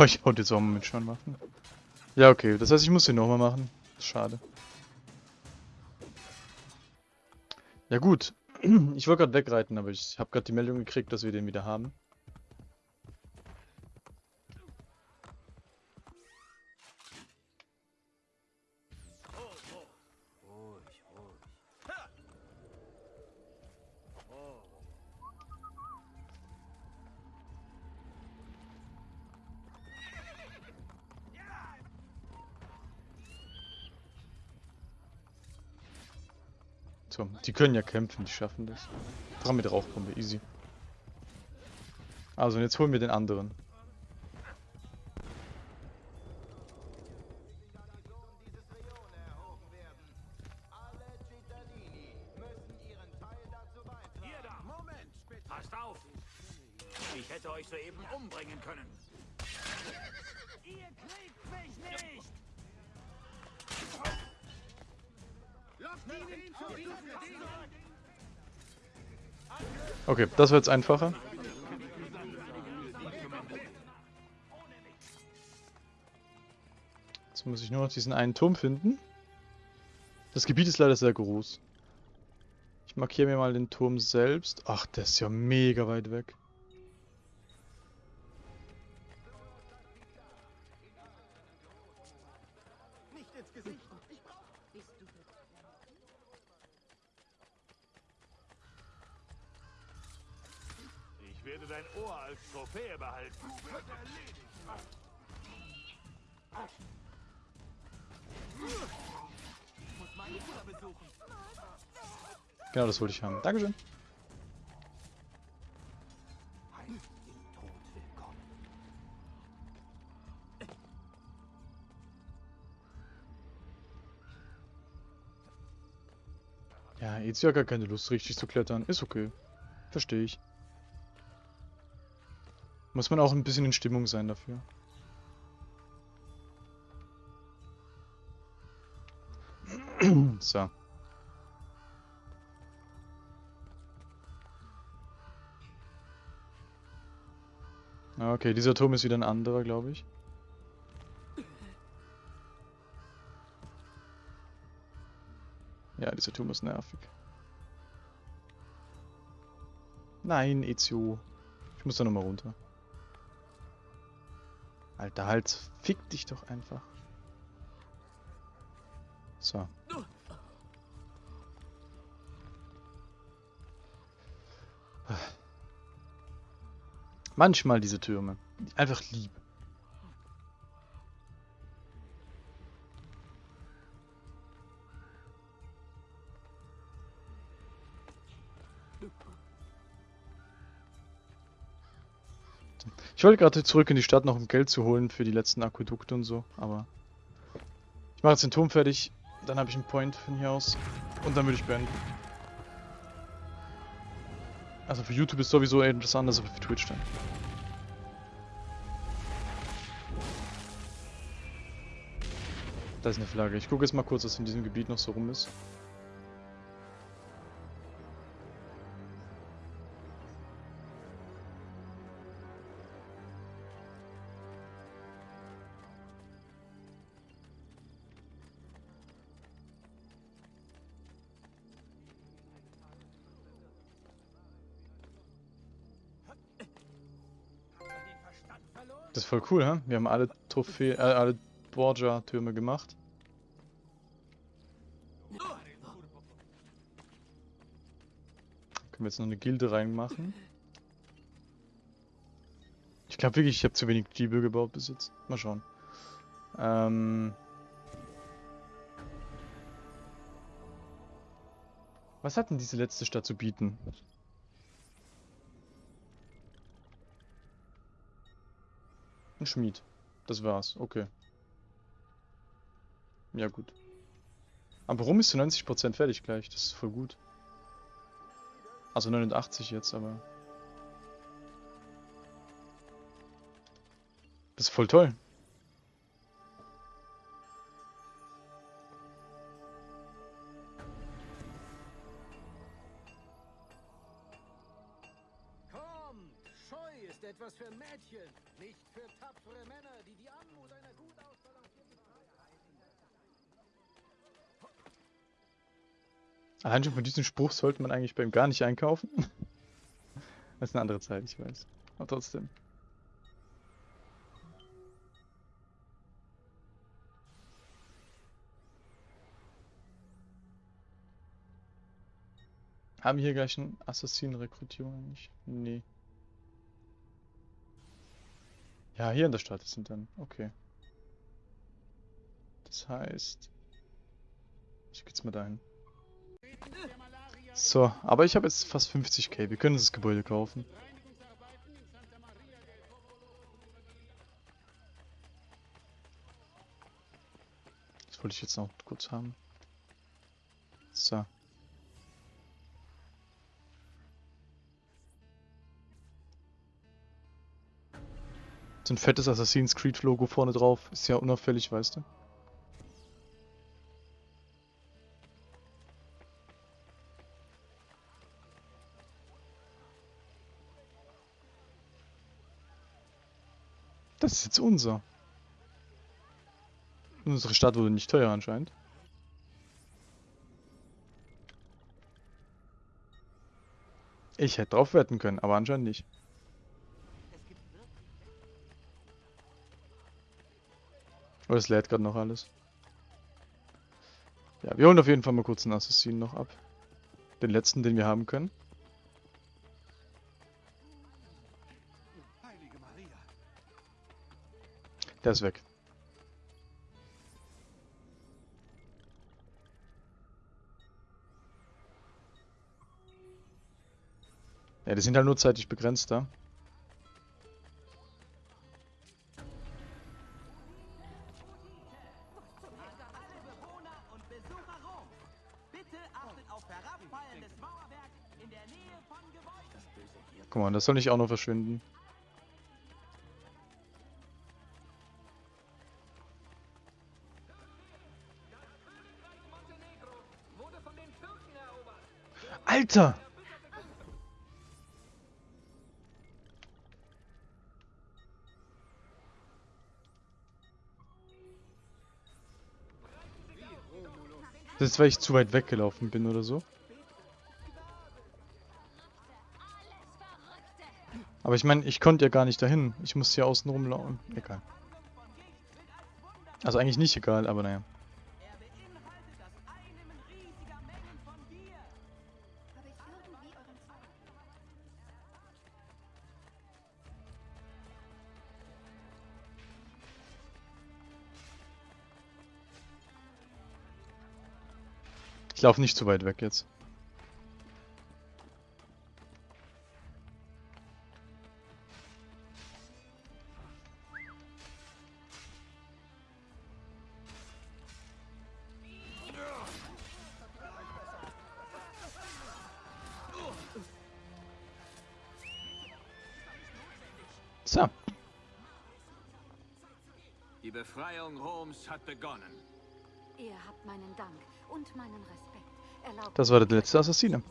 So, ich wollte jetzt auch mal mit schon machen. Ja, okay. Das heißt, ich muss den nochmal machen. Schade. Ja gut. Ich wollte gerade wegreiten, aber ich habe gerade die Meldung gekriegt, dass wir den wieder haben. So, die können ja kämpfen, die schaffen das. Dran mit Rauchbombe, easy. Also, und jetzt holen wir den anderen. Das wird jetzt einfacher. Jetzt muss ich nur noch diesen einen Turm finden. Das Gebiet ist leider sehr groß. Ich markiere mir mal den Turm selbst. Ach, der ist ja mega weit weg. Wollte ich haben. Dankeschön. Ja, jetzt ja gar keine Lust, richtig zu klettern. Ist okay. Verstehe ich. Muss man auch ein bisschen in Stimmung sein dafür. so. Okay, dieser Turm ist wieder ein anderer, glaube ich. Ja, dieser Turm ist nervig. Nein, Ezio. Ich muss da nochmal runter. Alter, halt, fick dich doch einfach. So. Manchmal diese Türme. Einfach lieb. Ich wollte gerade zurück in die Stadt noch um Geld zu holen für die letzten Aquädukte und so, aber ich mache jetzt den Turm fertig, dann habe ich einen Point von hier aus und dann würde ich beenden. Also für YouTube ist sowieso etwas anders, aber für Twitch dann. Da ist eine Flagge. Ich gucke jetzt mal kurz, was in diesem Gebiet noch so rum ist. Voll cool, hä? Wir haben alle Trophäe, äh, alle Borgia-Türme gemacht. Können wir jetzt noch eine Gilde reinmachen? Ich glaube wirklich, ich habe zu wenig Giebel gebaut bis jetzt. Mal schauen. Ähm... Was hat denn diese letzte Stadt zu bieten? Ein Schmied. Das war's. Okay. Ja, gut. Aber warum ist zu 90% fertig gleich? Das ist voll gut. Also 89 jetzt, aber... Das ist voll toll. Kommt! Scheu ist etwas für Mädchen, nicht für tapfere Männer, die die Anmut einer gut ausbalancierten Allein schon von diesem Spruch sollte man eigentlich beim gar nicht einkaufen. Das ist eine andere Zeit, ich weiß. Aber trotzdem. Haben wir hier gleich eine Assassinenrekrutierung eigentlich? Nee. Ja, hier in der Stadt sind dann. Okay. Das heißt... Ich geh jetzt mal dahin. So, aber ich habe jetzt fast 50k. Wir können das Gebäude kaufen. Das wollte ich jetzt noch kurz haben. So. So ein fettes Assassin's Creed Logo vorne drauf. Ist ja unauffällig, weißt du. Das ist jetzt unser. Unsere Stadt wurde nicht teuer anscheinend. Ich hätte drauf wetten können, aber anscheinend nicht. Oh, es lädt gerade noch alles. Ja, wir holen auf jeden Fall mal kurz einen Assassinen noch ab. Den letzten, den wir haben können. Der ist weg. Ja, die sind halt nur zeitlich begrenzt da. Mal, das soll nicht auch noch verschwinden. Alter! Das ist, weil ich zu weit weggelaufen bin oder so. Aber ich meine, ich konnte ja gar nicht dahin. Ich musste hier außen rumlaufen. Egal. Also eigentlich nicht egal, aber naja. Ich laufe nicht zu weit weg jetzt. Das war der letzte Assassine.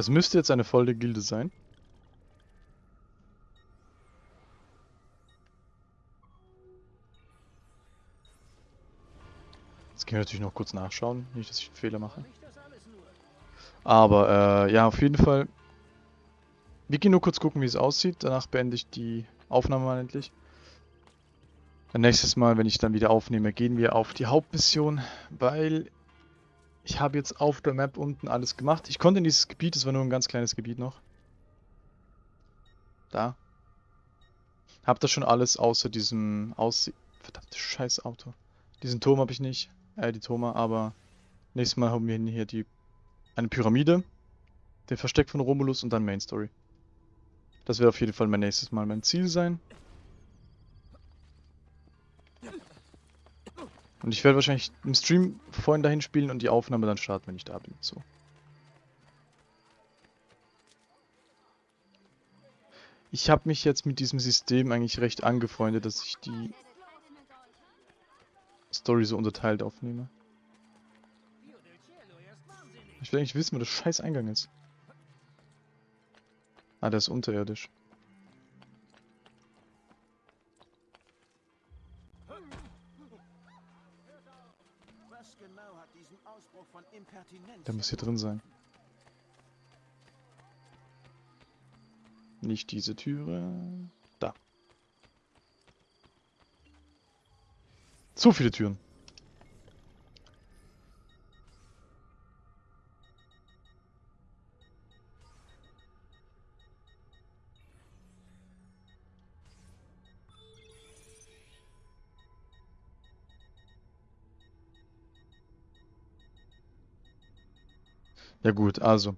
Das müsste jetzt eine volle Gilde sein. Jetzt können wir natürlich noch kurz nachschauen, nicht, dass ich einen Fehler mache. Aber äh, ja, auf jeden Fall. Wir gehen nur kurz gucken, wie es aussieht. Danach beende ich die Aufnahme mal endlich. Nächstes Mal, wenn ich dann wieder aufnehme, gehen wir auf die Hauptmission, weil ich habe jetzt auf der Map unten alles gemacht. Ich konnte in dieses Gebiet, es war nur ein ganz kleines Gebiet noch. Da. Hab das schon alles außer diesem Aussie... Verdammte scheiß Auto. Diesen Turm habe ich nicht. Äh, die Turme, aber nächstes Mal haben wir hier die eine Pyramide, den Versteck von Romulus und dann Main Story. Das wird auf jeden Fall mein nächstes Mal mein Ziel sein. Und ich werde wahrscheinlich im Stream vorhin dahin spielen und die Aufnahme dann starten, wenn ich da bin. So. Ich habe mich jetzt mit diesem System eigentlich recht angefreundet, dass ich die Story so unterteilt aufnehme. Ich will eigentlich wissen, wo der scheiß Eingang ist. Ah, der ist unterirdisch. Was genau hat diesen Ausbruch von Impertinenz? Der muss hier drin sein. Nicht diese Türe. Da. Zu viele Türen. Ja gut, also